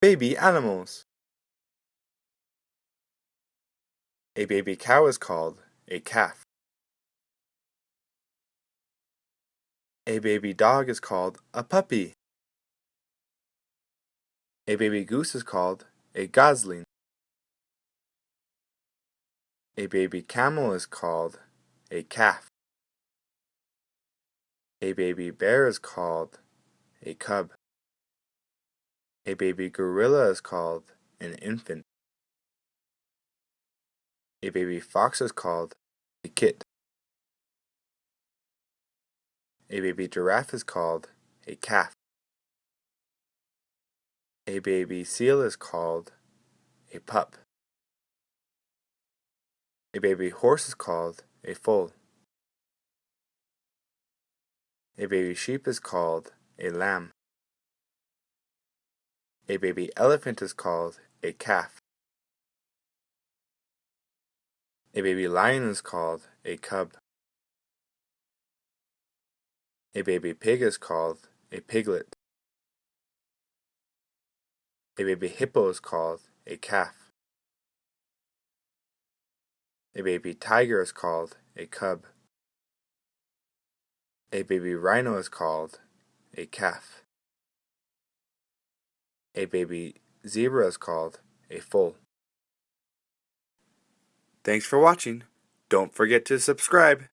Baby animals. A baby cow is called a calf. A baby dog is called a puppy. A baby goose is called a gosling. A baby camel is called a calf. A baby bear is called a cub. A baby gorilla is called an infant. A baby fox is called a kit. A baby giraffe is called a calf. A baby seal is called a pup. A baby horse is called a foal. A baby sheep is called a lamb. A baby elephant is called a calf. A baby lion is called a cub. A baby pig is called a piglet. A baby hippo is called a calf. A baby tiger is called a cub. A baby rhino is called a calf. A baby zebra is called a foal. Thanks for watching. Don't forget to subscribe.